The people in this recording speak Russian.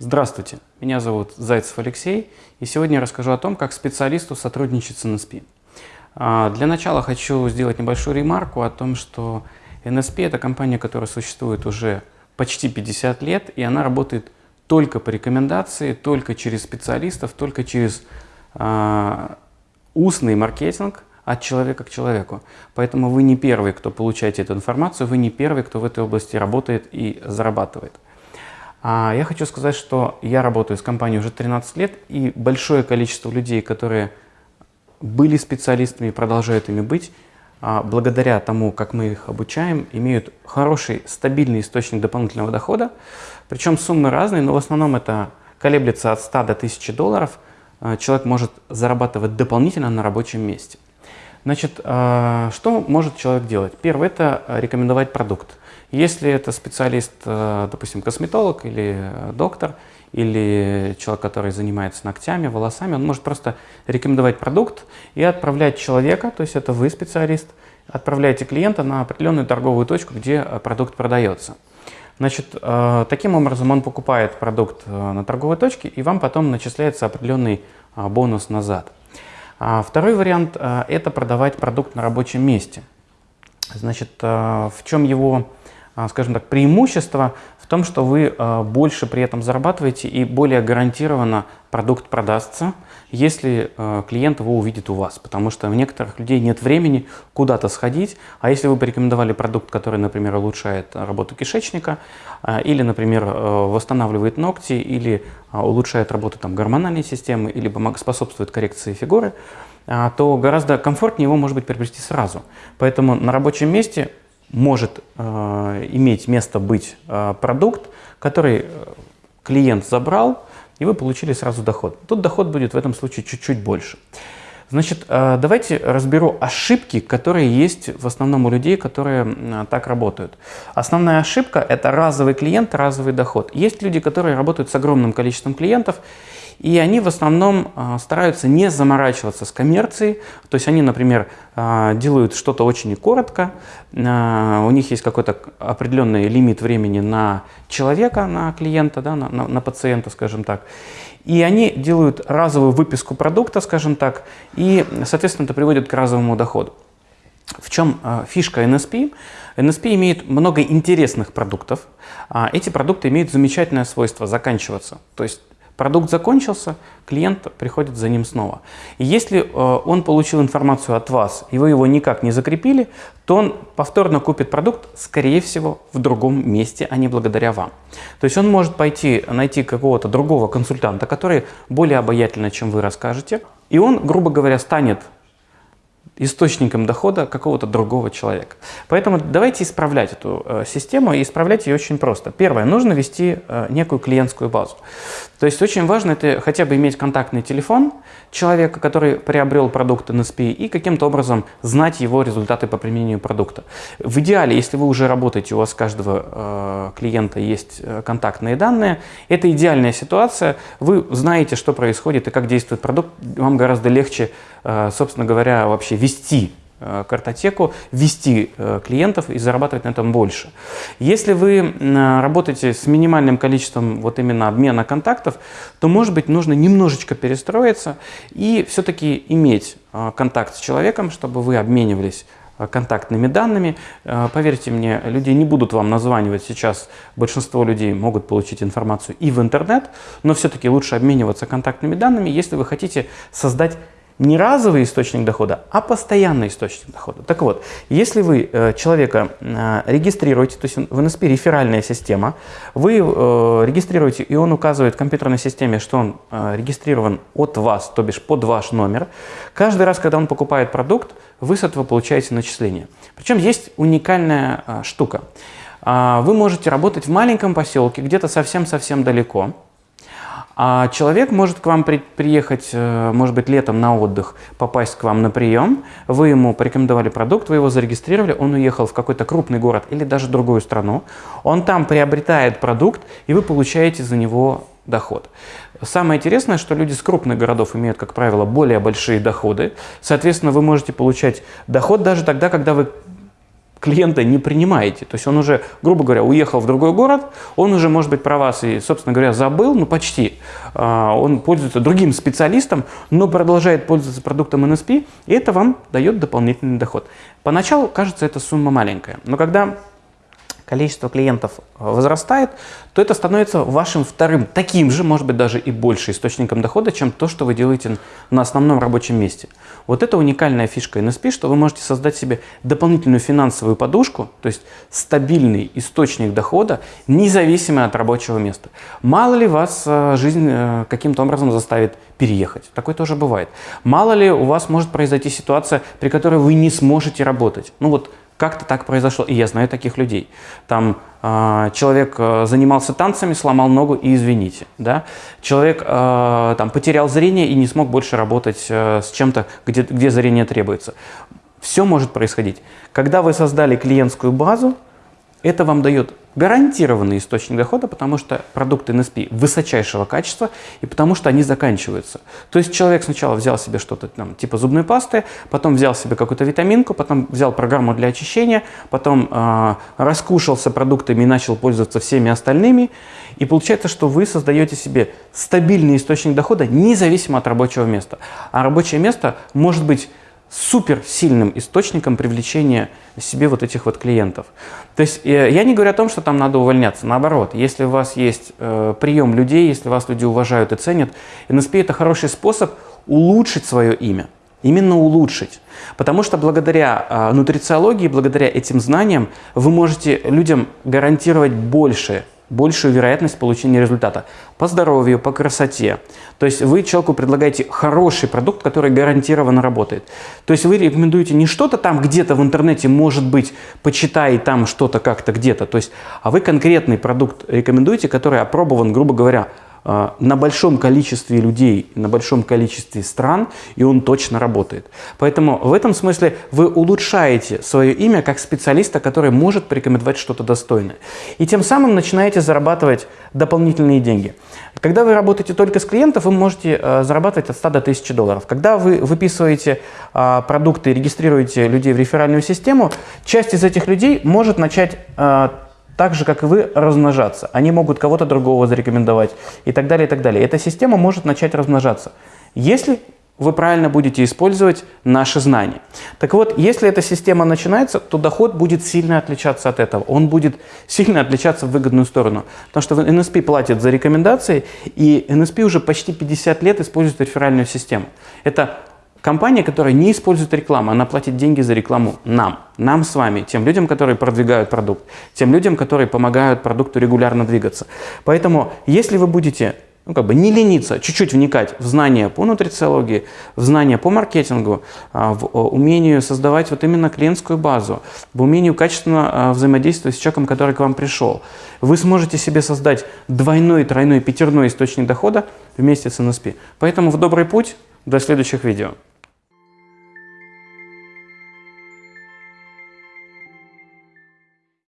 Здравствуйте, меня зовут Зайцев Алексей, и сегодня я расскажу о том, как специалисту сотрудничать с NSP. А, для начала хочу сделать небольшую ремарку о том, что NSP – это компания, которая существует уже почти 50 лет, и она работает только по рекомендации, только через специалистов, только через э, устный маркетинг от человека к человеку. Поэтому вы не первый, кто получаете эту информацию, вы не первый, кто в этой области работает и зарабатывает. А я хочу сказать, что я работаю с компанией уже 13 лет, и большое количество людей, которые были специалистами и продолжают ими быть, а, благодаря тому, как мы их обучаем, имеют хороший, стабильный источник дополнительного дохода. Причем суммы разные, но в основном это колеблется от 100 до 1000 долларов. А, человек может зарабатывать дополнительно на рабочем месте. Значит, что может человек делать? Первое – это рекомендовать продукт. Если это специалист, допустим, косметолог или доктор, или человек, который занимается ногтями, волосами, он может просто рекомендовать продукт и отправлять человека, то есть это вы специалист, отправляете клиента на определенную торговую точку, где э, продукт продается. Значит, э, таким образом он покупает продукт э, на торговой точке, и вам потом начисляется определенный бонус назад. А второй вариант – это продавать продукт на рабочем месте. Значит, в чем его, скажем так, преимущество? в том, что вы э, больше при этом зарабатываете и более гарантированно продукт продастся, если э, клиент его увидит у вас. Потому что у некоторых людей нет времени куда-то сходить, а если вы порекомендовали продукт, который, например, улучшает работу кишечника, или, например, восстанавливает ногти, или улучшает работу там, гормональной системы, или способствует коррекции фигуры, то гораздо комфортнее его, может быть, приобрести сразу. Поэтому на рабочем месте может э, иметь место быть э, продукт, который э, клиент забрал, и вы получили сразу доход. Тут доход будет в этом случае чуть-чуть больше. Значит, давайте разберу ошибки, которые есть в основном у людей, которые так работают. Основная ошибка – это разовый клиент, разовый доход. Есть люди, которые работают с огромным количеством клиентов, и они в основном а, стараются не заморачиваться с коммерцией. То есть они, например, а, делают что-то очень коротко, а, у них есть какой-то определенный лимит времени на человека, на клиента, да, на, на, на пациента, скажем так. И они делают разовую выписку продукта, скажем так, и, соответственно, это приводит к разовому доходу. В чем фишка NSP? NSP имеет много интересных продуктов. Эти продукты имеют замечательное свойство заканчиваться. То есть Продукт закончился, клиент приходит за ним снова. И если э, он получил информацию от вас, и вы его никак не закрепили, то он повторно купит продукт, скорее всего, в другом месте, а не благодаря вам. То есть он может пойти найти какого-то другого консультанта, который более обаятельно, чем вы расскажете, и он, грубо говоря, станет источником дохода какого-то другого человека. Поэтому давайте исправлять эту э, систему, и исправлять ее очень просто. Первое, нужно вести э, некую клиентскую базу. То есть очень важно это хотя бы иметь контактный телефон человека, который приобрел продукт NSP, и каким-то образом знать его результаты по применению продукта. В идеале, если вы уже работаете, у вас каждого э, клиента есть контактные данные, это идеальная ситуация, вы знаете, что происходит и как действует продукт, вам гораздо легче, собственно говоря, вообще вести Э, картотеку, ввести э, клиентов и зарабатывать на этом больше. Если вы работаете с минимальным количеством вот именно обмена контактов, то может быть нужно немножечко перестроиться и все-таки иметь э, контакт с человеком, чтобы вы обменивались контактными данными. Поверьте мне, люди не будут вам названивать сейчас. Большинство людей могут получить информацию и в интернет, но все-таки лучше обмениваться контактными данными, если вы хотите создать не разовый источник дохода, а постоянный источник дохода. Так вот, если вы э, человека э, регистрируете, то есть в NSP реферальная система, вы э, регистрируете, и он указывает в компьютерной системе, что он э, регистрирован от вас, то бишь под ваш номер, каждый раз, когда он покупает продукт, вы с этого получаете начисление. Причем есть уникальная э, штука. Э, вы можете работать в маленьком поселке, где-то совсем-совсем далеко, а человек может к вам при, приехать, э, может быть, летом на отдых, попасть к вам на прием, вы ему порекомендовали продукт, вы его зарегистрировали, он уехал в какой-то крупный город или даже другую страну, он там приобретает продукт, и вы получаете за него доход. Самое интересное, что люди с крупных городов имеют, как правило, более большие доходы. Соответственно, вы можете получать доход даже тогда, когда вы клиента не принимаете. То есть он уже, грубо говоря, уехал в другой город, он уже, может быть, про вас и, собственно говоря, забыл, ну почти. А, он пользуется другим специалистом, но продолжает пользоваться продуктом NSP, и это вам дает дополнительный доход. Поначалу кажется эта сумма маленькая, но когда количество клиентов э, возрастает, то это становится вашим вторым, таким же, может быть, даже и больше источником дохода, чем то, что вы делаете на основном рабочем месте. Вот это уникальная фишка NSP, что вы можете создать себе дополнительную финансовую подушку, то есть стабильный источник дохода, независимо от рабочего места. Мало ли вас э, жизнь э, каким-то образом заставит переехать. Такое тоже бывает. Мало ли у вас может произойти ситуация, при которой вы не сможете работать. Ну вот как-то так произошло, и я знаю таких людей. Там э, человек занимался танцами, сломал ногу и извините. Да? Человек э, там, потерял зрение и не смог больше работать э, с чем-то, где, где зрение требуется. Все может происходить. Когда вы создали клиентскую базу, это вам дает гарантированный источник дохода, потому что продукты NSP высочайшего качества и потому что они заканчиваются. То есть человек сначала взял себе что-то там типа зубной пасты, потом взял себе какую-то витаминку, потом взял программу для очищения, потом э, раскушался продуктами и начал пользоваться всеми остальными. И получается, что вы создаете себе стабильный источник дохода независимо от рабочего места. А рабочее место может быть супер сильным источником привлечения себе вот этих вот клиентов. То есть э, я не говорю о том, что там надо увольняться. Наоборот, если у вас есть э, прием людей, если вас люди уважают и ценят, NSP это хороший способ улучшить свое имя. Именно улучшить. Потому что благодаря э, нутрициологии, благодаря этим знаниям вы можете людям гарантировать больше большую вероятность получения результата по здоровью, по красоте. То есть вы человеку предлагаете хороший продукт, который гарантированно работает. То есть вы рекомендуете не что-то там где-то в интернете, может быть, почитай там что-то как-то где-то, то есть, а вы конкретный продукт рекомендуете, который опробован, грубо говоря, на большом количестве людей, на большом количестве стран, и он точно работает. Поэтому в этом смысле вы улучшаете свое имя как специалиста, который может порекомендовать что-то достойное. И тем самым начинаете зарабатывать дополнительные деньги. Когда вы работаете только с клиентов, вы можете э, зарабатывать от 100 до 1000 долларов. Когда вы выписываете э, продукты и регистрируете людей в реферальную систему, часть из этих людей может начать так же, как и вы, размножаться. Они могут кого-то другого зарекомендовать и так далее, и так далее. Эта система может начать размножаться, если вы правильно будете использовать наши знания. Так вот, если эта система начинается, то доход будет сильно отличаться от этого. Он будет сильно отличаться в выгодную сторону. Потому что NSP платит за рекомендации, и NSP уже почти 50 лет использует реферальную систему. Это Компания, которая не использует рекламу, она платит деньги за рекламу нам, нам с вами, тем людям, которые продвигают продукт, тем людям, которые помогают продукту регулярно двигаться. Поэтому, если вы будете ну, как бы не лениться, чуть-чуть вникать в знания по нутрициологии, в знания по маркетингу, а, в умению создавать вот именно клиентскую базу, в умению качественно а, взаимодействовать с человеком, который к вам пришел, вы сможете себе создать двойной, тройной, пятерной источник дохода вместе с NSP. Поэтому в добрый путь, до следующих видео.